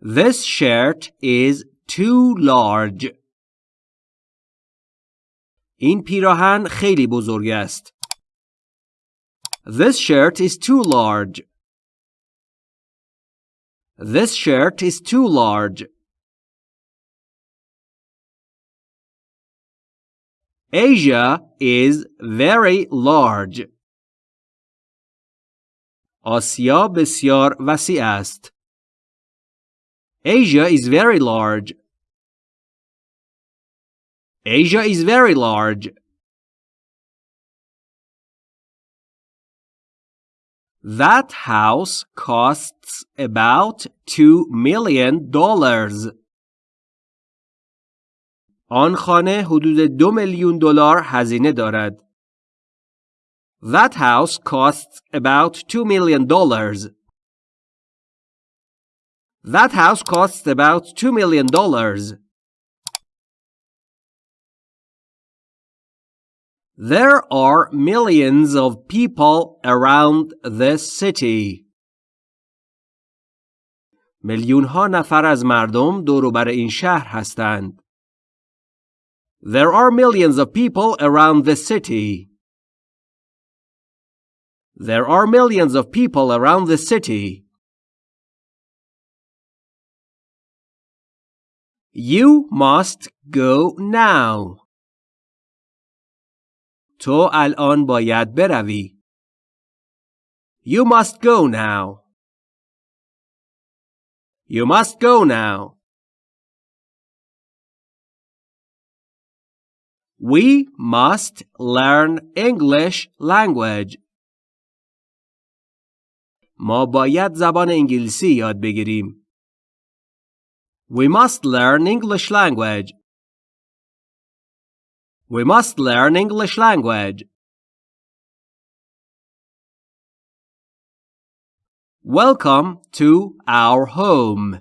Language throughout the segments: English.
This shirt is too large. این پیراهن خیلی بزرگ است. This shirt is too large. This shirt is too large. Asia is very large. آسیا بسیار وسیع است. Asia is very large. Asia is very large. That house costs about two million dollars. آن خانه حدود دو میلیون دلار هزینه دارد. That house costs about two million dollars. That house costs about two million dollars. There are millions of people around this city. میلیون ها نفر از مردم دور بر این شهر هستند. There are millions of people around this city. There are millions of people around the city. You must go now. تو الان باید بروی. You must go now. You must go now. We must learn English language. ما باید زبان انگلیسی یاد بگیریم. We must learn English language. We must learn English language. Welcome to our home.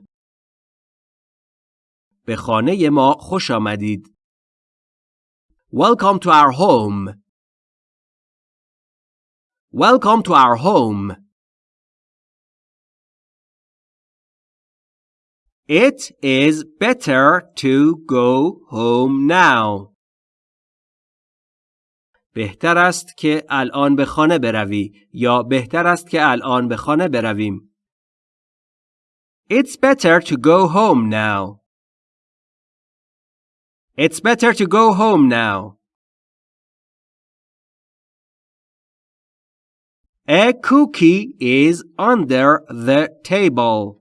به خانه ما خوش آمدید. Welcome to our home. Welcome to our home. It is better to go home now. بهتر است که الان به خانه بروی یا بهتر است که الان به خانه برویم. It's better to go home now. It's better to go home now. A cookie is under the table.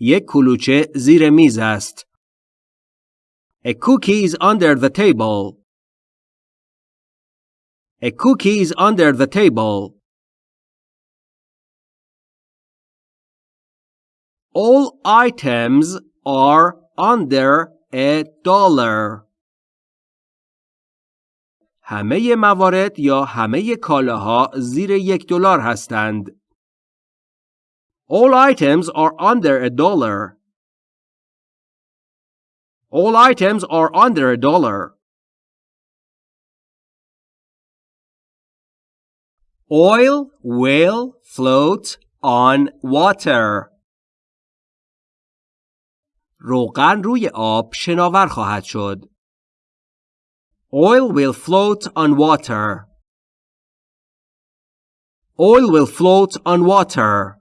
یک کلوچه زیر میز است. A cookie is under the table. A cookie is under the table. All items are under a dollar. همه موارد یا همه کالاها زیر یک دلار هستند. All items are under a dollar. All items are under a dollar. Oil will float on water. روغن روی آب شناور خواهد شد. Oil will float on water. Oil will float on water.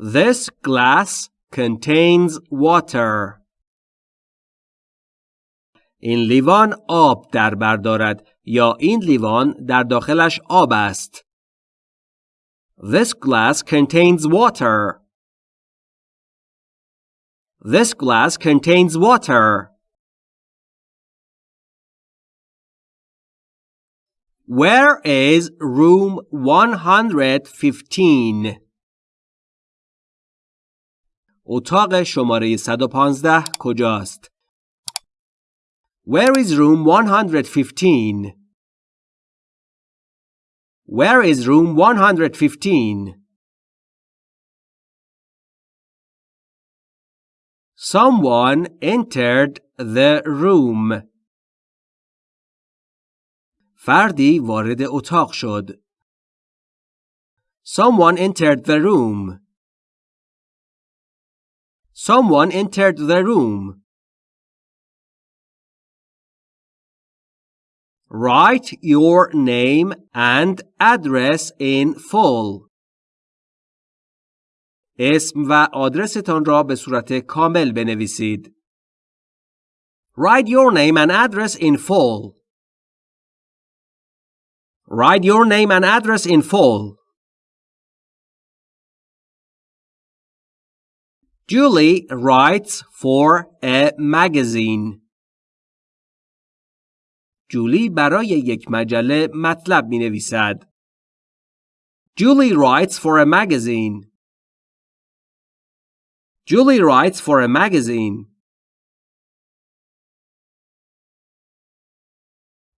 This glass contains water. این لیوان آب در بر دارد یا این لیوان در داخلش آب است. This glass contains water. This glass contains water. Where is room 115? اتاق شماره 115 کجاست؟ Where is room 115? Where is room 115? Someone entered the room. فردی وارد اتاق شد. Someone entered the room. Someone entered the room. Write your name and address in full. اسم و آدرستان را به صورت کامل بنویسید. Write your name and address in full. Write your name and address in full. Julie writes for a magazine. جولی برای یک مجله مطلب می نویسد. Julie writes for a magazine. Julie writes for a magazine.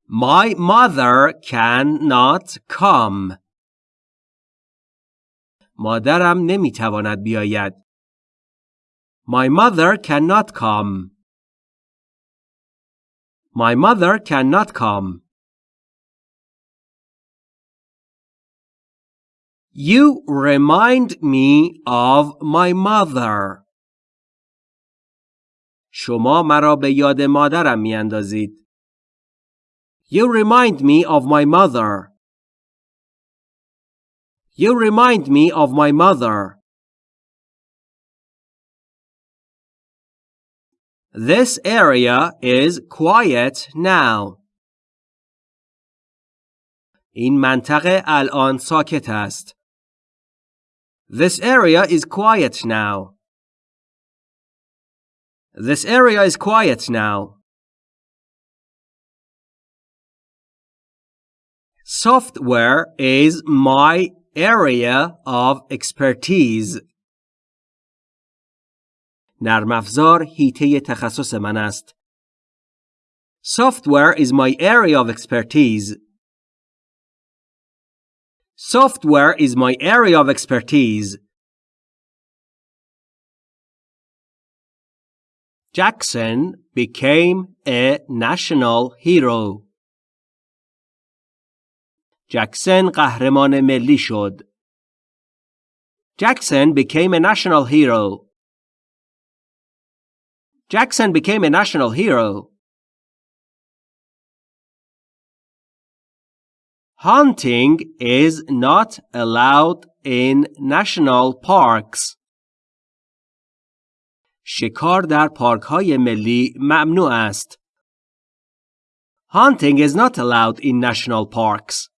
My mother cannot come. مادرم نمی‌تواند بیاید. My mother cannot come. My mother cannot come. You remind me of my mother. شما مرا به یاد مادرم می اندازید. You remind me of my mother. You remind me of my mother. This area is quiet now. این منطقه الان ساکت است. This area is quiet now. This area is quiet now. Software is my area of expertise. نرم افزار هیته تخصص من است. Software is my area of expertise. Software is my area of expertise. Jackson became a national hero. Jackson قهرمان ملی شد. Jackson became a national hero. Jackson became a national hero. Hunting is not allowed in national parks. شکار در پارک های ملی ممنوع است. Hunting is not allowed in national parks.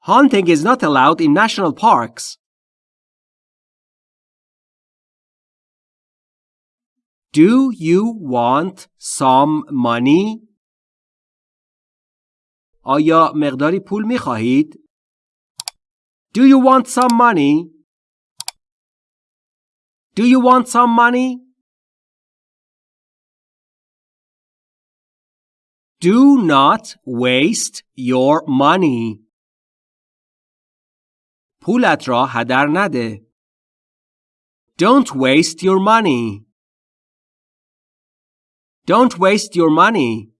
Hunting is not allowed in national parks. Do you want some money? آیا مقداری پول می خواهید؟ Do you want some money? Do you want some money? Do not waste your money. پولت را هدر نده. Don't waste your money. Don't waste your money.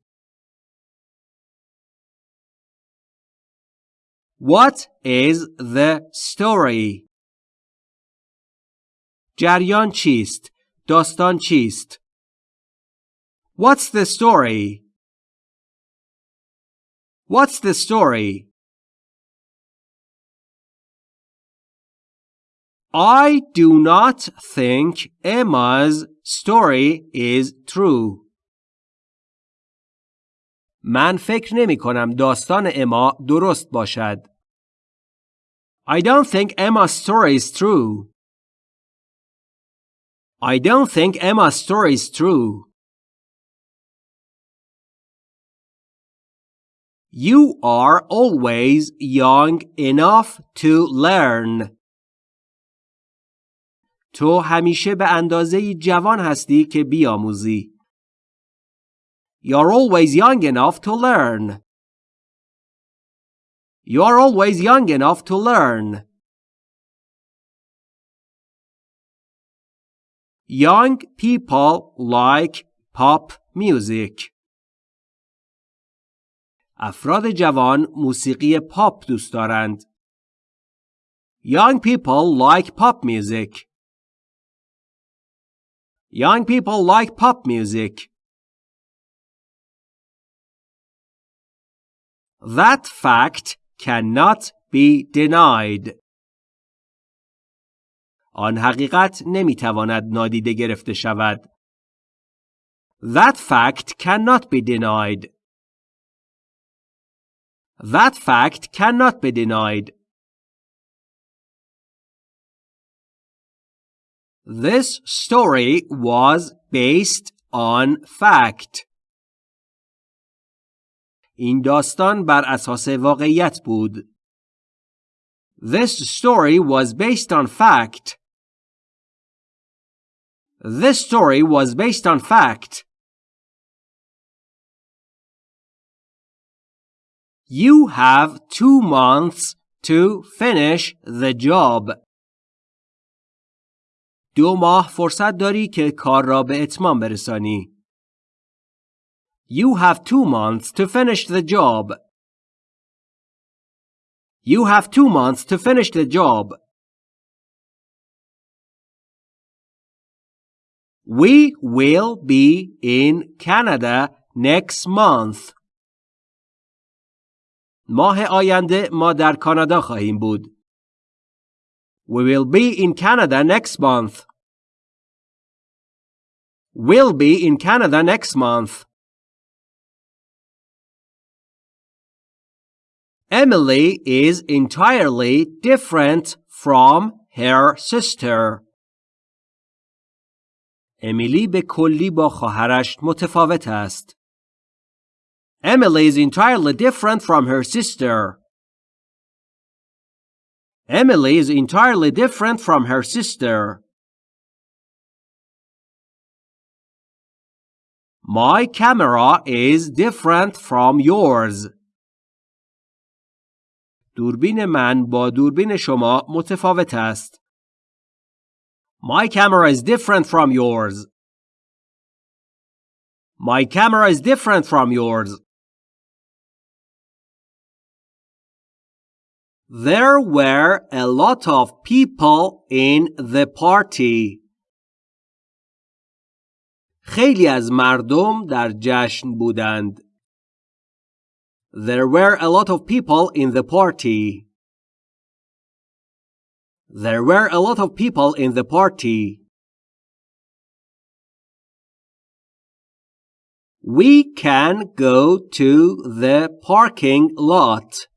What is the story? جریان چیست؟ داستان چیست؟ What's the story? What's the story? I do not think Emma's story is true. من فکر نمی کنم داستان اما درست باشد. I don't think Emma's story is true. I don't think Emma's story is true. You are always young enough to learn. تو همیشه به اندازه جوان هستی که بیاموزی. You're always young enough to learn. You're always young enough to learn. Young people like pop music. افراد جوان موسیقی پاپ دوست دارند. Young people like pop music. Young people like pop music. That fact cannot be denied. آن حقیقت نمیتواند نادیده گرفته شود. That fact cannot be denied. That fact cannot be denied. This story was based on fact. این داستان بر اساس واقعیت بود. This story was based on fact. This story was based on fact. You have two months to finish the job. دو ماه فرصت داری که کار را به اتمام برسانی. You have two months to finish the job. You have two months to finish the job. We will be in Canada next month. ماه آینده ما در کانادا خواهیم بود. We will be in Canada next month. We'll be in Canada next month. Emily is entirely different from her sister. امیلی به کلی با خواهرش متفاوت است. Emily is entirely different from her sister. Emily is entirely different from her sister. My camera is different from yours. دوربین من با دوربین شما متفاوت است. My camera is different from yours. My camera is different from yours. There were a lot of people in the party. خیلی از مردم در جشن بودند. There were a lot of people in the party. There were a lot of people in the party. We can go to the parking lot.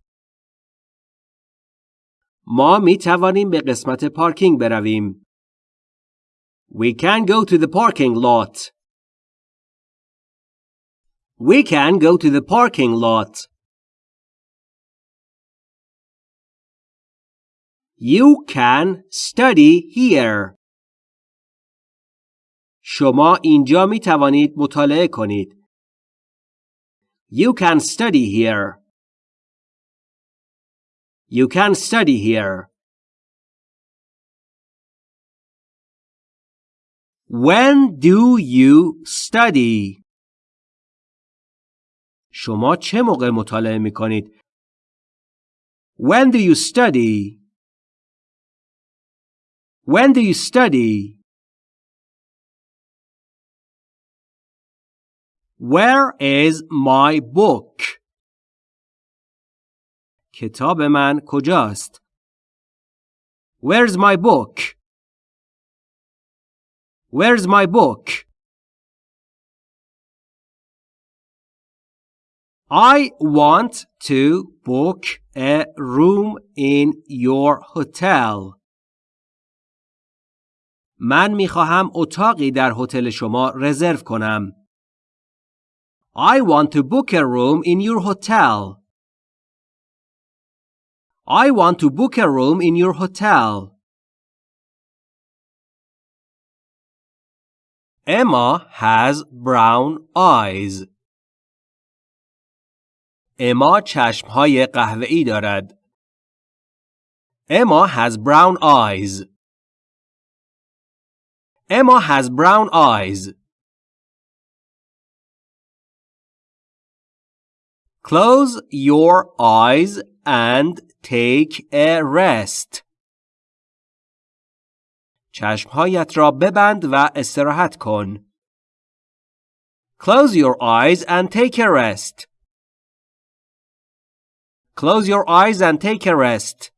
ما می توانیم به قسمت پارکینگ برویم. We can go to the parking lot. We can go to the parking lot. You can study here. شما اینجا می توانید مطالعه کنید. You can study here. You can study here. When do you study? شما چه موقع مطالعه می کنید؟ When do you study? When do you study? Where is my book? کتاب من کجاست؟ Where's my book? Where's my book? I want to book a room in your hotel. من می خواهم اتاقی در هتل شما رزرو کنم. I want to book a room in your hotel. I want to book a room in your hotel. Emma has brown eyes. اما چشمهای قهوه‌ای دارد. Emma has brown eyes. Emma has brown eyes. Close your eyes and take a rest. چشمهایت را ببند و استراحت کن. Close your eyes and take a rest. Close your eyes and take a rest.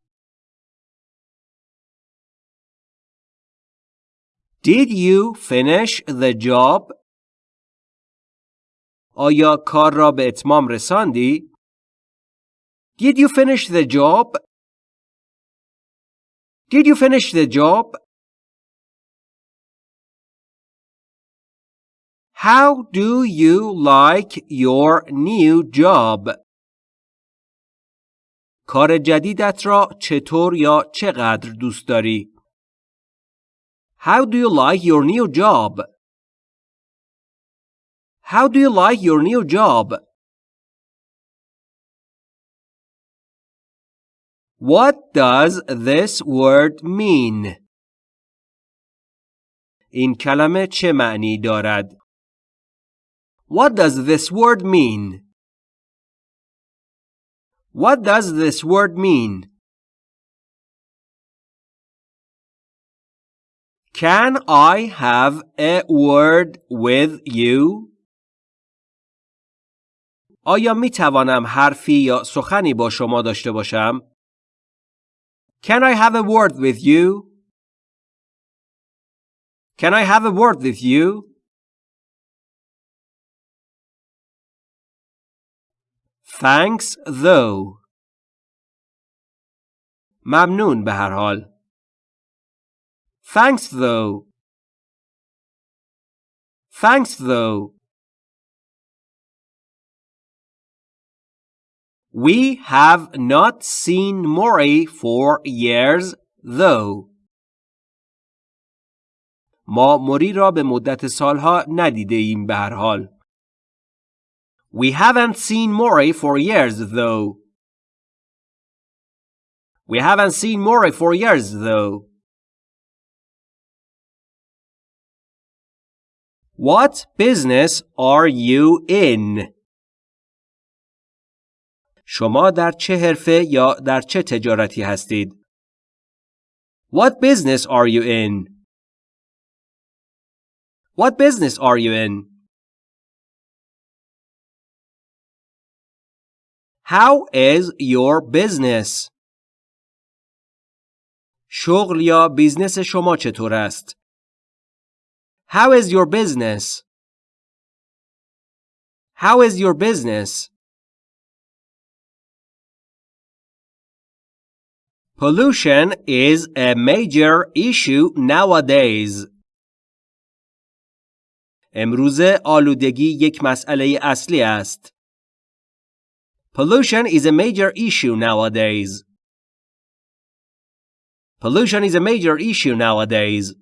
Did you finish the job? آیا کار را به اتمام رساندی؟ Did you finish the job? Did you finish the job? How do you like your new job? کار جدیدت را چطور یا چقدر دوست داری؟ How do you like your new job? How do you like your new job? What does this word mean? این کلمه چه معنی دارد؟ What does this word mean? What does this word mean? Can I have a word with you? آیا می توانم حرفی یا سخنی با شما داشته باشم؟ Can I have a word with you? Can I have a word with you? Thanks though. ممنون به هر حال. Thanks though. Thanks though. We have not seen Mori for years though. ما موری را به مدت سالها ندیده ایم به هر حال. We haven't seen Mori for years, though. We haven't seen Mori for years, though. What business are you in? شما در چه حرفه یا در چه تجارتی هستید؟ What business are you in? What business are you in? How is your business? شغل یا بیزنس شما چطور است؟ How is your business? How is your business? Pollution is a major issue nowadays. امروزه آلودگی یک مسئله اصلی است. Pollution is a major issue nowadays. Pollution is a major issue nowadays.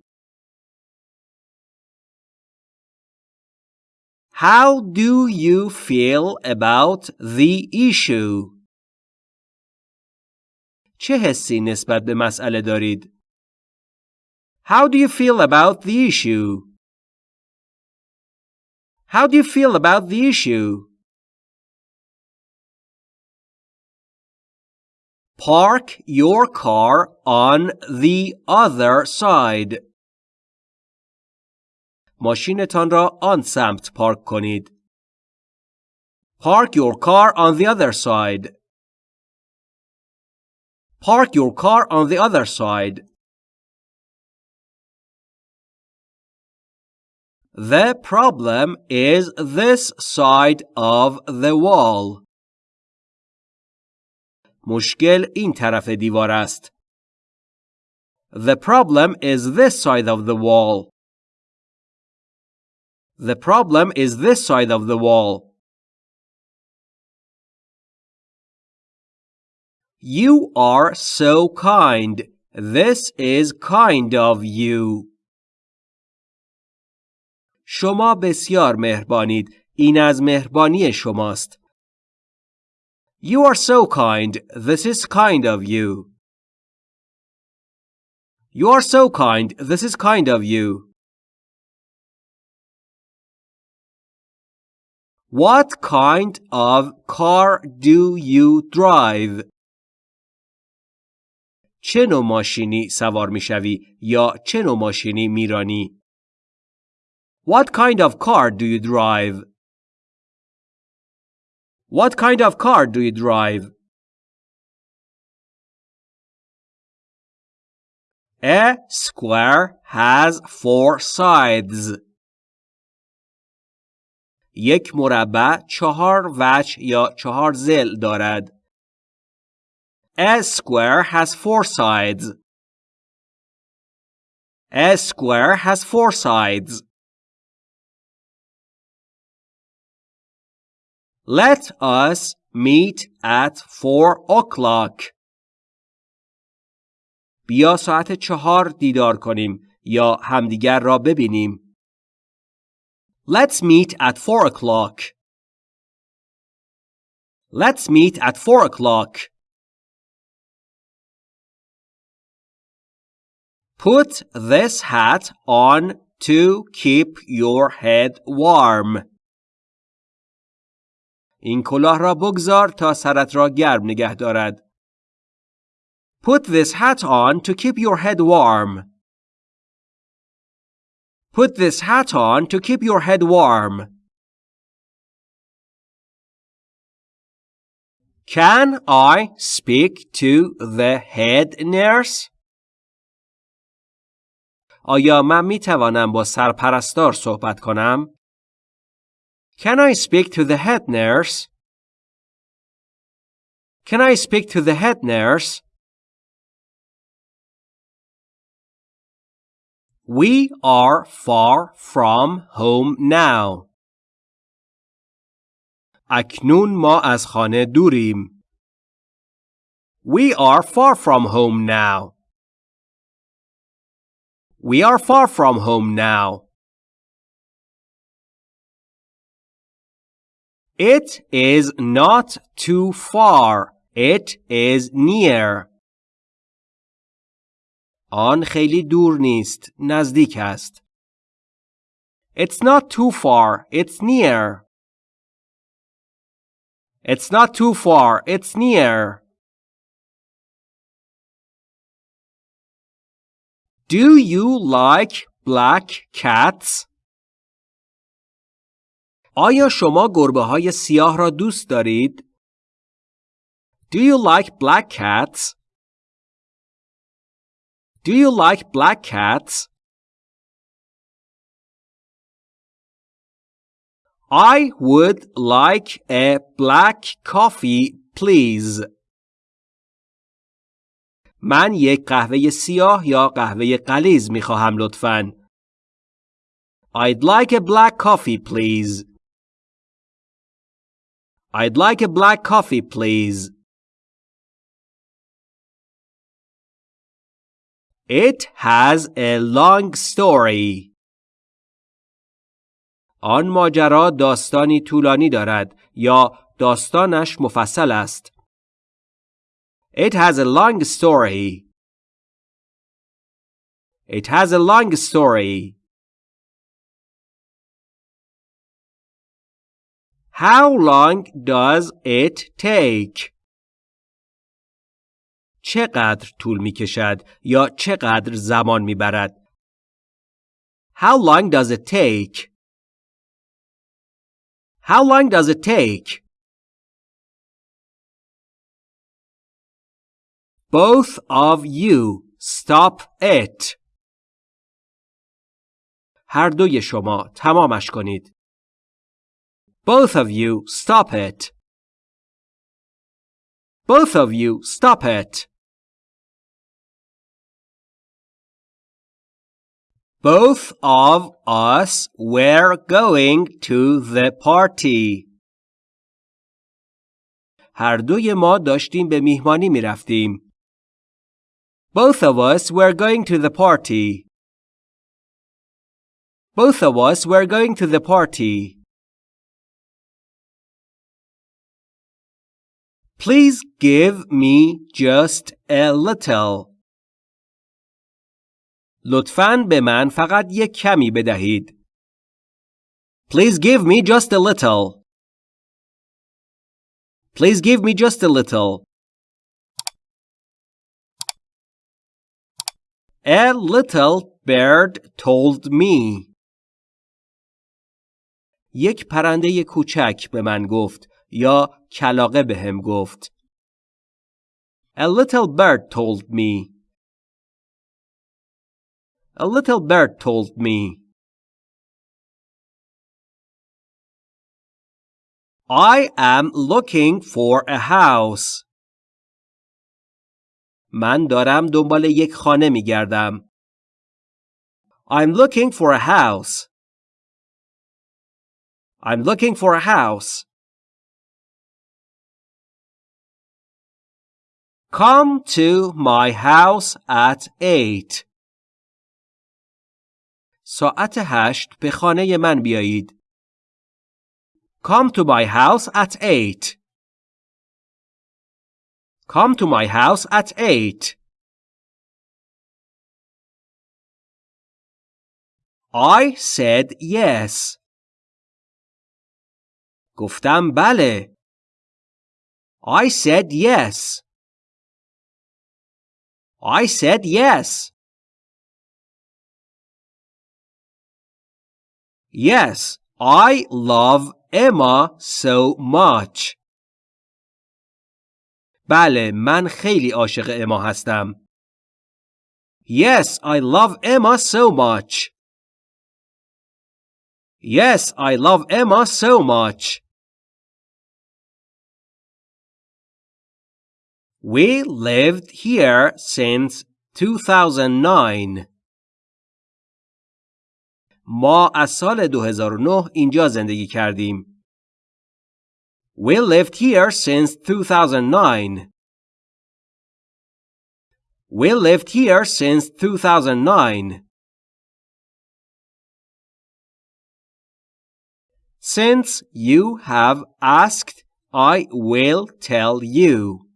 How do you feel about the issue? چه حسی نسبت به مسئله دارید؟ How do you feel about the issue? How do you feel about the issue? Park your car on the other side. ماشینتان را آن سمت پارک کنید. Park your car on the other side. Park your car on the other side. The problem is this side of the wall. مشکل این طرف دیوار است. The problem is this side of the wall. The problem is this side of the wall. You are so kind. This is kind of you. شما بسیار مهربانید. این از مهربانی شماست. You are so kind. This is kind of you. You are so kind. This is kind of you. What kind of car do you drive? چه نوع ماشینی سوار میشوی یا چه نوع ماشینی میرانی؟ What kind of car do you drive? What kind of car do you drive? A square has four sides. یک مربع چهار وجه یا چهار زل دارد. A square has four sides. A square has four sides. Let us meet at four o'clock. بیا ساعت چهار دیدار کنیم یا همدیگر را ببینیم. Let's meet at four o'clock. Let's meet at four o'clock. Put this hat on to keep your head warm. این کلاه را بگذار تا سرت را گرم نگه دارد. Put this hat on to keep your head warm. Put this hat on to keep your head warm. Can I speak to the head nurse? آیا من می توانم با سرپرستار صحبت کنم؟ Can I speak to the head nurse? Can I speak to the head nurse? We are far from home now. اکنون ما از خانه دوریم. We are far from home now. We are far from home now. It is not too far. It is near. آن خیلی دور نیست. نزدیک است. It's not too far. It's near. It's not too far. It's near. Do you like black cats? آیا شما گربه های سیاه را دوست دارید؟ Do you like black cats? Do you like black cats? I would like a black coffee, please. من یک قهوه سیاه یا قهوه قلیز می خواهم لطفاً. I'd like a black coffee, please. I'd like a black coffee, please. It has a long story. آن ماجرا داستانی طولانی دارد یا داستانش مفصل است. It has a long story. It has a long story. How long does it take? چقدر طول می کشد یا چقدر زمان می برد؟ How long does it take? How long does it take? Both of you stop it. هر دوی شما تمامش کنید. Both of you stop it. Both of you stop it. Both of us were going to the party. هر دوی ما داشتیم به میهمانی می رفتیم. Both of us were going to the party. Both of us were going to the party. Please give me just a little. لطفاً به من فقط یک کمی بدهید. Please give me just a little. Please give me just a little. A little bird told me یک پرنده کوچک به من گفت یا کلاقه به هم گفت. A little bird told me. A little bird told me. I am looking for a house. من دارم دنبال یک خانه می گردم. I'm looking for a house. I'm looking for a house. Come to my house at eight. ساعت هشت به خانه من بیایید. Come to my house at eight. Come to my house at eight. I said yes. گفتم بله. I said yes. I said yes. Yes, I love Emma so much. بله من خیلی عاشق اما هستم. Yes, I love Emma so much. Yes, I love Emma so much. We lived here since 2009. ما از سال 2009 اینجا زندگی کردیم. We lived here since 2009. We lived here since 2009. Since you have asked, I will tell you.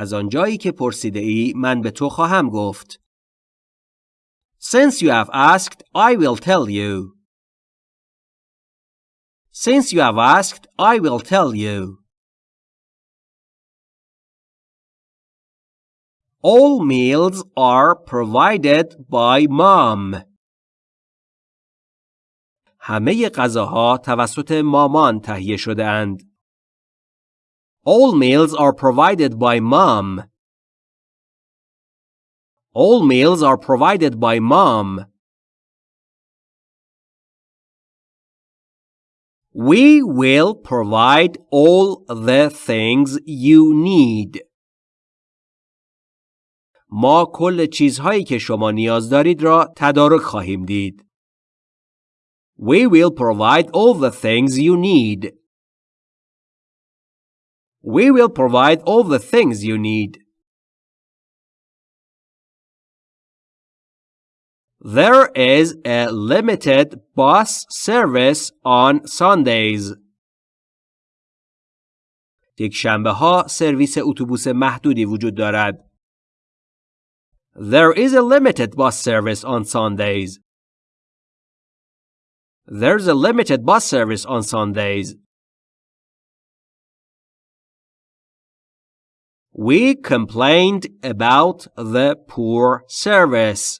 از آنجایی که پرسیده ای من به تو خواهم گفت. Since you have asked, I will tell you. Since you have asked, I will tell you. All meals are provided by mom. همه غذاها توسط مامان تهیه شده اند. All meals are provided by mom. All meals are provided by mom. We will provide all the things you need. ما کل چیزهایی که شما نیاز دارید را تدارک خواهیم دید. We will provide all the things you need. We will provide all the things you need. There is a limited bus service on Sundays. یک شنبه ها سرویس اتوبوس محدودی وجود دارد. There is a limited bus service on Sundays. There's a limited bus service on Sundays. We complained about the poor service.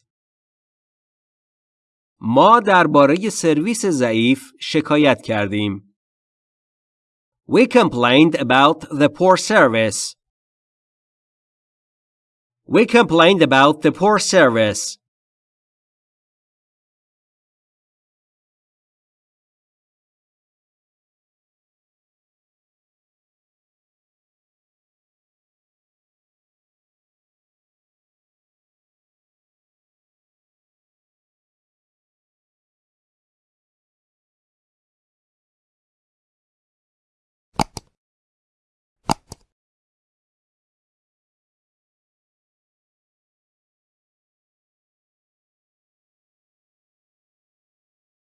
ما درباره سرویس ضعیف شکایت کردیم. We complained about the poor service. We complained about the poor service.